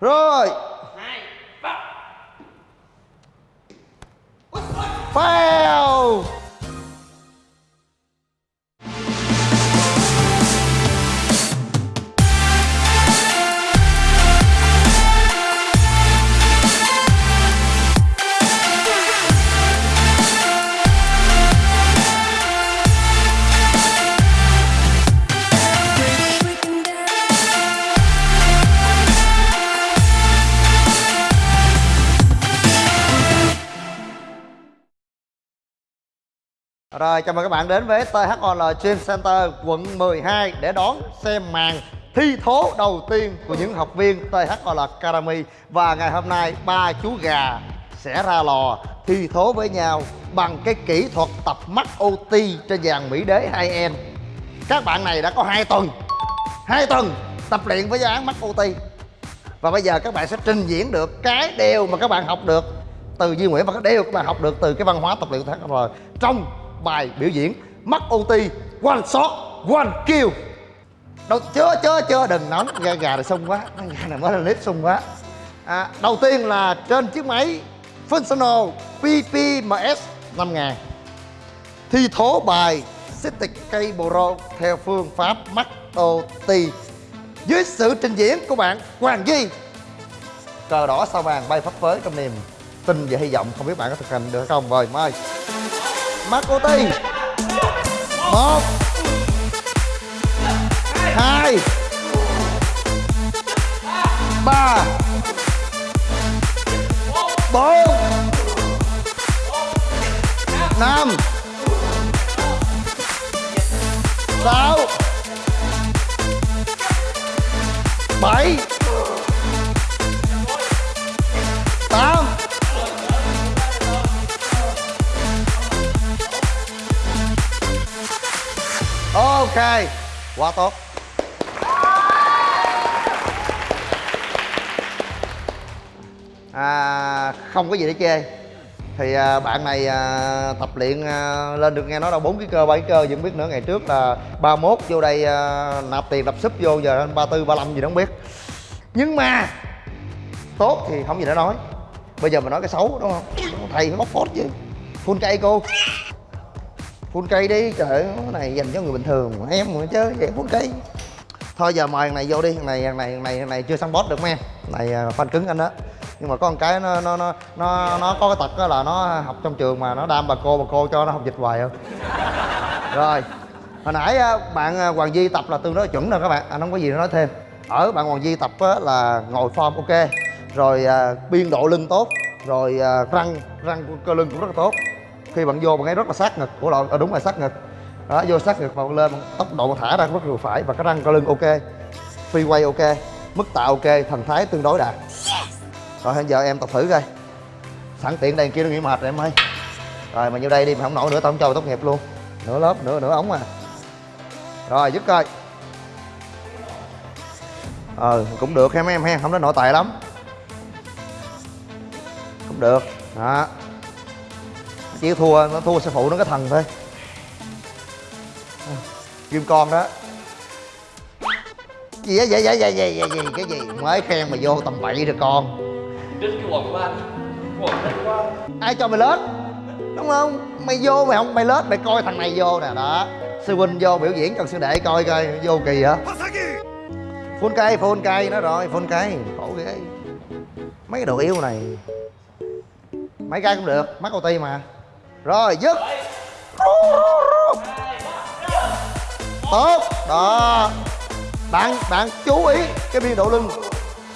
rồi. Fail Rồi, chào mừng các bạn đến với THOL Gym Center quận 12 để đón xem màn thi thố đầu tiên của những học viên THOL Academy. Và ngày hôm nay, ba chú gà sẽ ra lò thi thố với nhau bằng cái kỹ thuật tập mắt OT trên dàn Mỹ Đế 2N Các bạn này đã có 2 tuần 2 tuần tập luyện với dáng mắt OT Và bây giờ các bạn sẽ trình diễn được cái điều mà các bạn học được từ Duy Nguyễn và cái điều các bạn học được từ cái văn hóa tập luyện của THOL trong bài biểu diễn mắt OT one shot one kill. Đâu chưa chưa chưa đừng nóng. Gà gà này xung quá. Gà này mới là clip xung quá. À, đầu tiên là trên chiếc máy functional PPMS 5000 thi thố bài city Cable Pro theo phương pháp mắt OT dưới sự trình diễn của bạn Hoàng Duy. Cờ đỏ sao vàng bay phấp phới trong niềm tin và hy vọng. Không biết bạn có thực hành được không? Rồi mời. Marco cô một. Hai. Ba. Bốn. Năm. Sáu. Bảy. Ok. Quá tốt. À, không có gì để chê. Thì à, bạn này à, tập luyện à, lên được nghe nói đâu bốn cái cơ bảy cơ vẫn biết nữa. Ngày trước là 31 vô đây à, nạp tiền đập súp vô giờ lên 34 35 gì đó không biết. Nhưng mà tốt thì không gì để nói. Bây giờ mình nói cái xấu đúng không? Thầy phải bóc phốt chứ. Full cây cô full cây đi trời cái này dành cho người bình thường em mà chơi vậy full cây thôi giờ mời thằng này vô đi thằng này thằng này thằng này thằng này chưa săn boss được mấy em này à, fan cứng anh đó. Nhưng mà có một cái nó nó nó nó nó có cái tật đó là nó học trong trường mà nó đam bà cô bà cô cho nó học dịch hoài không? Rồi hồi nãy à, bạn à, hoàng di tập là tương đối chuẩn rồi các bạn anh không có gì nói thêm. Ở bạn hoàng di tập là ngồi form ok rồi à, biên độ lưng tốt rồi răng răng cơ lưng cũng rất là tốt khi bạn vô bạn ấy rất là sát ngực. Của lộn à, đúng là sát ngực. Đó vô sát ngực vào lên tốc độ bạn thả ra rất vừa phải và cái răng cơ lưng ok. Phi quay ok mức tạ ok thần thái tương đối đạt. Rồi hiện giờ em tập thử coi. Sẵn tiện đây kia nó nghỉ mệt rồi em ơi. Rồi mà vô đây đi mà không nổi nữa tao không cho mày tốt nghiệp luôn. Nửa lớp nửa nửa ống à rồi dứt coi. Ờ cũng được ha mấy em ha không đến nội tài lắm. Cũng được. Đó chỉ thua, nó thua sư phụ nó cái thần thôi. Kim con đó. Gì á, vậy vậy vậy vậy vậy cái gì? Mới khen mà vô tầm bậy rồi con. Cái quần của anh Quần quá ai cho mày lết? Đúng không? Mày vô mày không, mày lết, mày coi thằng này vô nè, đó. Sư huynh vô biểu diễn cần sư đệ coi coi, vô kỳ hả? Phun cây phun cây nó rồi, phun cây. Khổ ghê. Mấy cái đồ yếu này. Mấy cái cũng được mắt cầu ti mà rồi, dứt. Tốt. Đó. Bạn bạn chú ý cái biên độ lưng.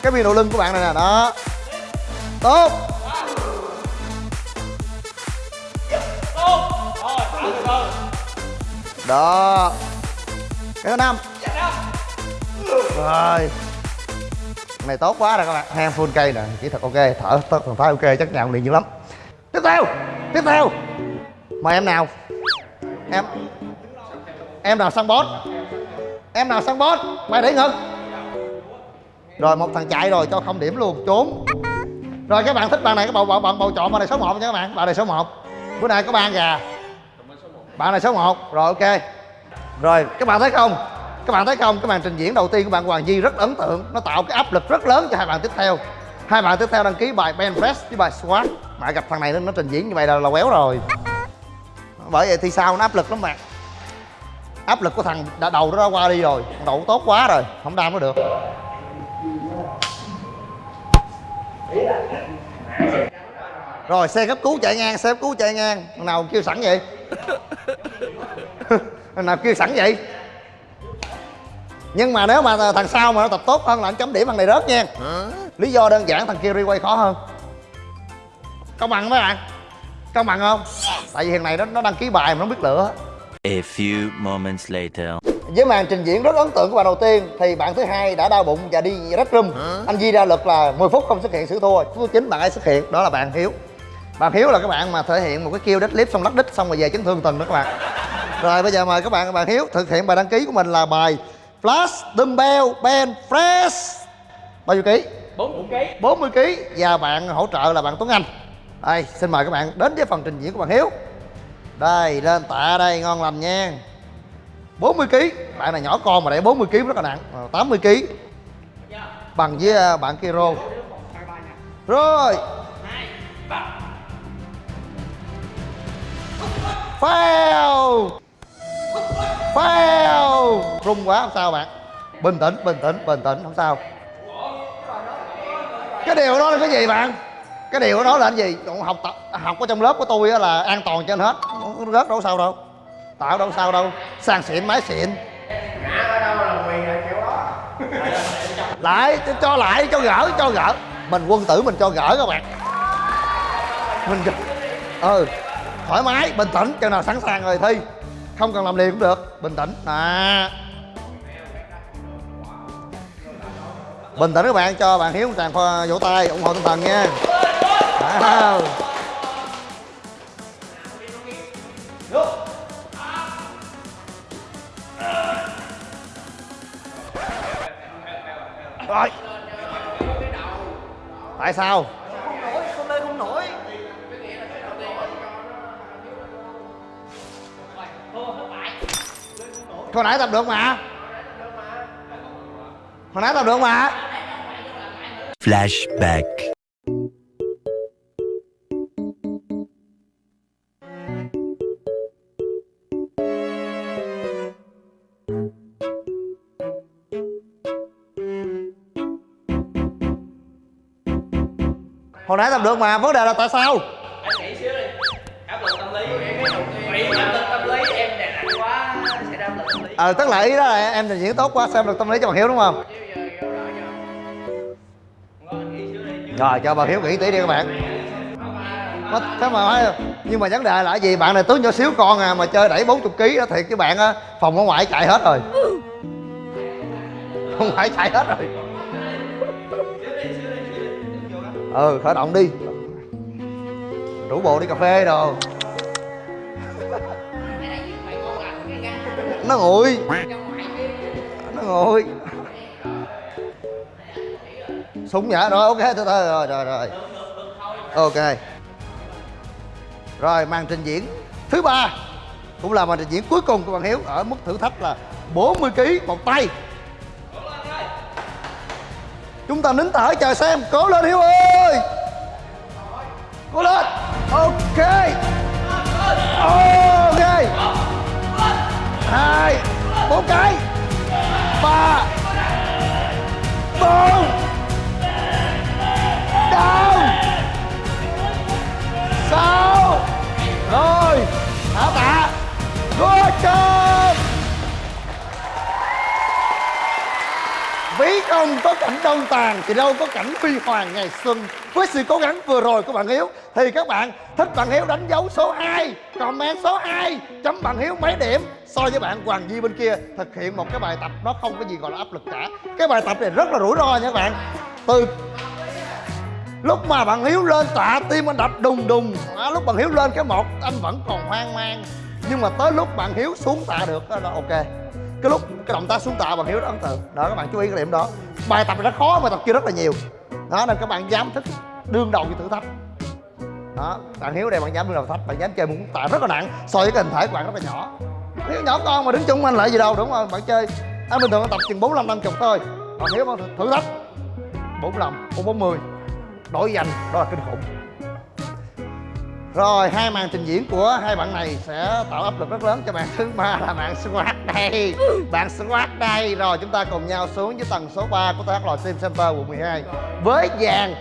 Cái biên độ lưng của bạn này nè, đó. Tốt. Đó. Cái thứ năm. Rồi. Này tốt quá rồi các bạn. Hang full cây nè. Kỹ thuật ok. Thở thở thần thái ok. Chắc nhào liền dữ lắm. Tiếp theo tiếp theo. Mời em nào. Em em nào sang bót. Em nào sang bót. Mày để ngực rồi một thằng chạy rồi cho không điểm luôn. Trốn. Rồi các bạn thích bạn này các bạn bạn bầu, bầu chọn bạn này số 1 nha các bạn. Bạn này số 1 bữa nay có ba gà. Bạn này số 1 rồi ok. Rồi các bạn thấy không? Các bạn thấy không? Cái màn trình diễn đầu tiên của bạn Hoàng Di rất ấn tượng. Nó tạo cái áp lực rất lớn cho hai bạn tiếp theo. Hai bạn tiếp theo đăng ký bài ben press với bài squat mà gặp thằng này nó, nó trình diễn như vậy là là quéo rồi. Bởi vậy thì sao? Nó áp lực lắm bạn. Áp lực của thằng đã đầu nó đã qua đi rồi. Thằng đầu tốt quá rồi. Không đam nó được. Rồi xe cấp cứu chạy ngang xe cấp cứu chạy ngang. Thằng nào kêu sẵn vậy? Thằng nào kêu sẵn vậy? Nhưng mà nếu mà thằng sau mà nó tập tốt hơn là anh chấm điểm thằng này rớt nha. Lý do đơn giản thằng kia requay khó hơn công bằng mấy bạn. Công bằng không? Tại vì thằng này nó, nó đăng ký bài mà nó biết lựa. A few moments later. với màn trình diễn rất ấn tượng của bạn đầu tiên thì bạn thứ hai đã đau bụng và đi rất room. Anh Di ra lực là 10 phút không xuất hiện sự thua. Thứ chín bạn ấy xuất hiện đó là bạn Hiếu. Bạn Hiếu là các bạn mà thể hiện một cái kêu deadlift xong lắc đích xong rồi về chấn thương từng đó các bạn. Rồi bây giờ mời các bạn bạn Hiếu thực hiện bài đăng ký của mình là bài flash dumbbell bench press. Bao nhiêu ký? 40 kg 40 kg và bạn hỗ trợ là bạn Tuấn Anh đây, xin mời các bạn đến với phần trình diễn của bạn Hiếu. Đây, lên tạ đây, ngon lành nha. 40 kg bạn này nhỏ con mà đẩy 40 kg rất là nặng 80 kg bằng với à, bạn kia rô. Rồi. Fail fail rung quá, không sao bạn. Bình tĩnh bình tĩnh bình tĩnh, không sao. Cái điều đó là cái gì bạn? Cái điều đó là cái gì? Còn học tập học ở trong lớp của tôi là an toàn trên hết. Không rớt đâu sao đâu. Tạo đâu sao đâu. Sàn xịn máy xịn. Lại cho, cho lại cho gỡ cho gỡ. Mình quân tử mình cho gỡ các bạn. Mình ừ. Thoải mái bình tĩnh chừng nào sẵn sàng rồi thi. Không cần làm liền cũng được. Bình tĩnh. À bình tĩnh các bạn cho bạn hiếu một tràng vỗ tay ủng hộ tinh thần nha. Wow. rồi tại sao không lên không nổi hồi nãy tập được mà hồi nãy tập được mà Flashback. Hồi nãy tập được mà vấn đề là tại sao? Anh nghĩ xíu đi. Áp lực tâm lý áp lực tâm lý em đè nặng quá sẽ áp lực tâm lý. Ờ tức là ý đó là em trình diễn tốt quá xem được tâm lý cho bạn hiếu đúng không? Nghĩ chứ. Rồi cho bạn hiếu nghỉ tí đi các bạn. Mà- thế mà nói nhưng mà vấn đề là gì? Bạn này tướng nhỏ xíu con à mà chơi đẩy 40 kg đó thiệt với bạn á phòng ở ngoại chạy hết rồi. Không phải chạy hết rồi ừ khởi động đi. Rủ bộ đi cà phê đồ. Nó nguội nó nguội súng nhả, rồi, ok từ từ rồi rồi rồi. Ok. Rồi, màn trình diễn thứ ba cũng là màn trình diễn cuối cùng của bạn hiếu ở mức thử thách là 40 kg một tay. Chúng ta nín thở, chờ xem. Cố lên, hiếu ơi! Cố lên ok! Ok! Hai, bốn cái. Ba. Bốn. Down sáu. Rồi. Thả tạ good job! Không có cảnh đông tàn thì đâu có cảnh huy hoàng ngày xuân. Với sự cố gắng vừa rồi của bạn hiếu thì các bạn thích bạn hiếu đánh dấu số 2 comment số 2 chấm bạn hiếu mấy điểm. So với bạn hoàng di bên kia thực hiện một cái bài tập nó không có gì gọi là áp lực cả. Cái bài tập này rất là rủi ro nha các bạn. Từ lúc mà bạn hiếu lên tạ tim anh đập đùng đùng à, lúc bạn hiếu lên cái một anh vẫn còn hoang mang. Nhưng mà tới lúc bạn hiếu xuống tạ được đó là ok cái lúc cái động tác xuống tạ bằng hiếu rất ấn tượng. Đó, các bạn chú ý cái điểm đó. Bài tập này rất khó, bài tập kia rất là nhiều. Đó, nên các bạn dám thích đương đầu với thử thách. Đó, bạn hiếu đây bạn dám đương đầu thách, bạn dám chơi một tạ rất là nặng, so với cái hình thể của bạn rất là nhỏ. Hiếu nhỏ con mà đứng chung anh lại gì đâu, đúng không? Bạn chơi anh bình thường anh tập chừng bốn năm năm chục thôi. Còn hiếu thử thách, bốn năm bốn bốn mươi đổi giành, đó là kinh khủng rồi, hai màn trình diễn của hai bạn này sẽ tạo áp lực rất lớn cho bạn thứ ba là bạn squat đây. Bạn squat đây. Rồi, chúng ta cùng nhau xuống với tầng số 3 của TH Lòi Sim Center quận 12 với dàn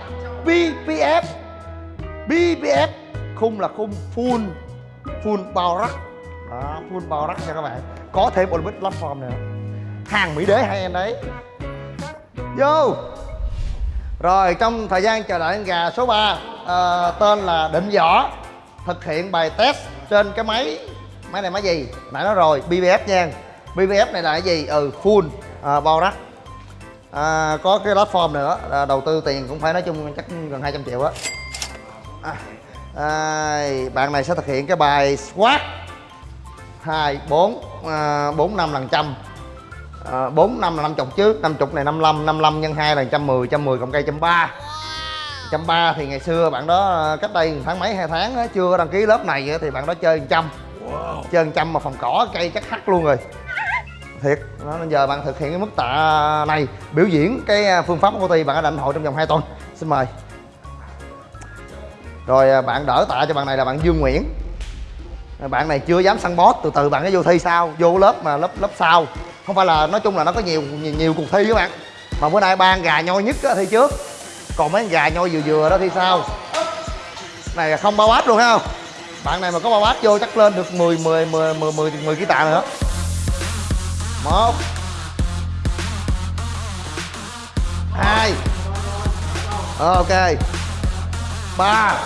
BPF BPF khung là khung full full bao rắc đó, full bao rắc nha các bạn. Có thêm Olympic platform nữa. Hàng mỹ đế hai em đấy. Vô. Rồi, trong thời gian chờ đợi gà số 3 uh, tên là định võ. Thực hiện bài test trên cái máy máy này máy gì? Nãy nói rồi BBF nha. BBF này là cái gì? Ừ full uh, bao rắc. À, có cái platform nữa à, đầu tư tiền cũng phải nói chung chắc gần 200 triệu á. À, à, bạn này sẽ thực hiện cái bài squat. Hai bốn bốn năm lần trăm. Bốn năm là năm chục chứ. Năm chục này 55 55 nhân 2 là 110 110 cộng cây trăm ba trăm ba thì ngày xưa bạn đó à, cách đây tháng mấy hai tháng á, chưa đăng ký lớp này thì bạn đó chơi trăm. Chơi trăm mà phòng cỏ cây chắc hắt luôn rồi. Thiệt đó, nên giờ bạn thực hiện cái mức tạ này biểu diễn cái à, phương pháp của ty bạn đã lãnh hội trong vòng 2 tuần. Xin mời. Rồi à, bạn đỡ tạ cho bạn này là bạn Dương Nguyễn. Bạn này chưa dám săn boss từ từ bạn nó vô thi sau vô lớp mà lớp lớp sau. Không phải là nói chung là nó có nhiều nhiều, nhiều cuộc thi các bạn. Mà bữa nay ba con gà nhoi nhất thi trước còn mấy con gà nhoi vừa vừa đó thì sao? Này là không bao bát luôn ha bạn này mà có bao bát vô chắc lên được 10 10 10 10 10, 10 ký tạ nữa một. Hai. Ờ, ok. Ba.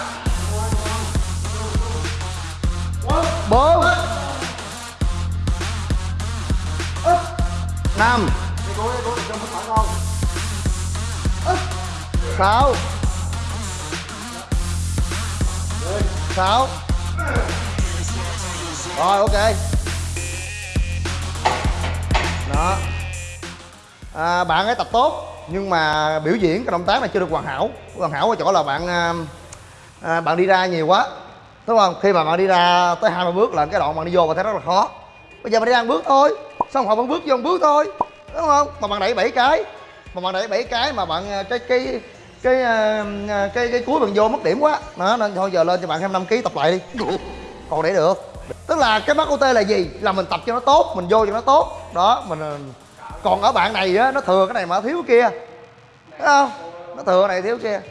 Sáu. Sáu. Rồi ok. Đó. À, bạn ấy tập tốt nhưng mà biểu diễn cái động tác này chưa được hoàn hảo. Hoàn hảo ở chỗ là bạn à, à, bạn đi ra nhiều quá đúng không? Khi mà bạn đi ra tới hai ba bước là cái đoạn bạn đi vô bạn thấy rất là khó. Bây giờ bạn đi ra bước thôi xong họ vẫn bước vô một bước thôi đúng không? Mà bạn đẩy bảy cái mà bạn đẩy bảy cái mà bạn à, cái cái cái ờ, ờ, cái cái cuối bạn vô mất điểm quá. Đó, nên thôi giờ lên cho bạn thêm 5 kg tập lại đi. Còn để được. Tức là cái mắt OT là gì? Là mình tập cho nó tốt, mình vô cho nó tốt. Đó, mình ờ, còn ở bạn này á, nó thừa cái này mà thiếu cái kia. Thấy không? Nó thừa cái này thiếu cái kia.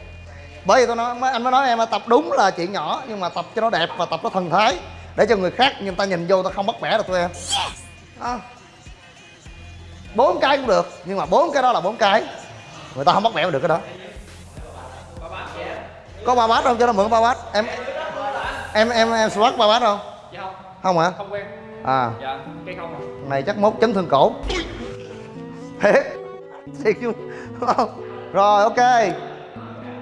Bởi vì tôi nói anh mới nói em là tập đúng là chuyện nhỏ, nhưng mà tập cho nó đẹp và tập nó thần thái. Để cho người khác, người ta nhìn vô ta không bắt bẻ được tụi em. Bốn cái cũng được, nhưng mà bốn cái đó là bốn cái. Người ta không bắt bẻ được cái đó có ba bát không? Cho nó mượn ba bát. Em em em em swat ba bát không? Dạ không. Không hả? Không quen. À. Dạ cái không à. Này chắc mốt chấn thương cổ. Thiệt. Thiệt chứ. Không. Rồi ok.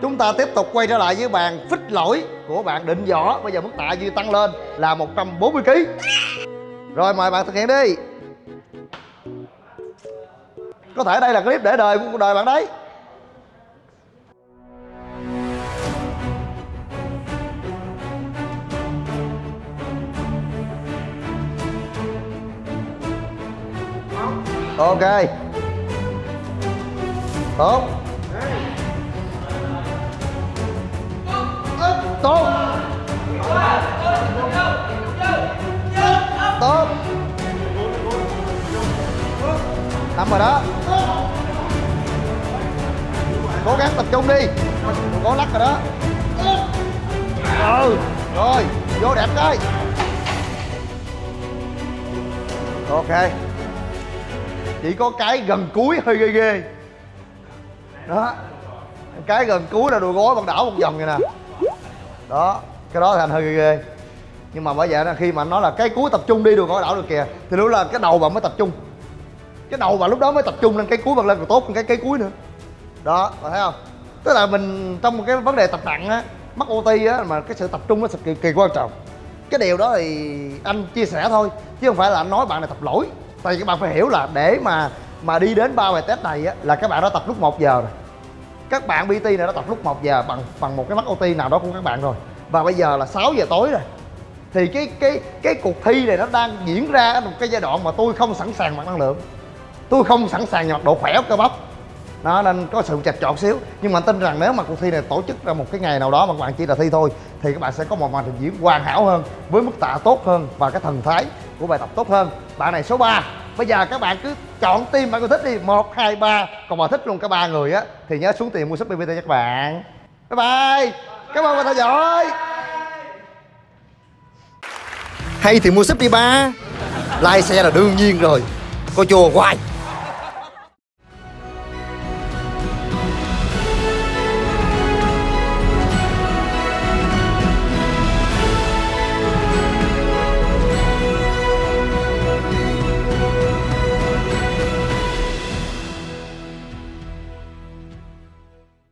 Chúng ta tiếp tục quay trở lại với bàn phích lỗi của bạn định võ. Bây giờ mức tạ dư tăng lên là 140 kg rồi mời bạn thực hiện đi. Có thể đây là clip để đời của cuộc đời bạn đấy ok. Tốt. Tốt. Tốt. Nằm rồi đó. Cố gắng tập trung đi. Đừng có lắc rồi đó. Ừ. Rồi, vô đẹp coi. Ok chỉ có cái gần cuối hơi ghê ghê. Đó. Cái gần cuối là đùi gối bằng đảo một vòng vậy nè. Đó, cái đó thành anh hơi ghê ghê. Nhưng mà bởi vậy là khi mà anh nói là cái cuối tập trung đi, đùi gối đảo được kìa, thì lúc là cái đầu bạn mới tập trung. Cái đầu bạn lúc đó mới tập trung lên cái cuối bạn lên còn tốt hơn cái cái cuối nữa. Đó bạn thấy không? Tức là mình trong một cái vấn đề tập nặng á mắc OT á, mà cái sự tập trung nó cực kỳ quan trọng. Cái điều đó thì anh chia sẻ thôi, chứ không phải là anh nói bạn này tập lỗi tại vì các bạn phải hiểu là để mà mà đi đến ba bài test này á, là các bạn đã tập lúc 1 giờ rồi. Các bạn BT này đã tập lúc 1 giờ bằng bằng một cái mắt OT nào đó của các bạn rồi. Và bây giờ là 6 giờ tối rồi. Thì cái cái cái cuộc thi này nó đang diễn ra ở một cái giai đoạn mà tôi không sẵn sàng mặt năng lượng. Tôi không sẵn sàng mặt độ khỏe cơ bắp. Nó nên có sự chạch chọt xíu. Nhưng mà tin rằng nếu mà cuộc thi này tổ chức ra một cái ngày nào đó mà các bạn chỉ là thi thôi, thì các bạn sẽ có một màn trình diễn hoàn hảo hơn, với mức tạ tốt hơn và cái thần thái của bài tập tốt hơn. Bạn này số 3 bây giờ các bạn cứ chọn team bạn có thích đi. Một, hai, ba. Còn mà thích luôn cả ba người á, thì nhớ xuống tiền mua súp bbt cho các bạn. Bye bye. Cảm ơn bạn theo dõi. Hay thì mua súp đi ba. Like xe là đương nhiên rồi. Coi chùa hoài.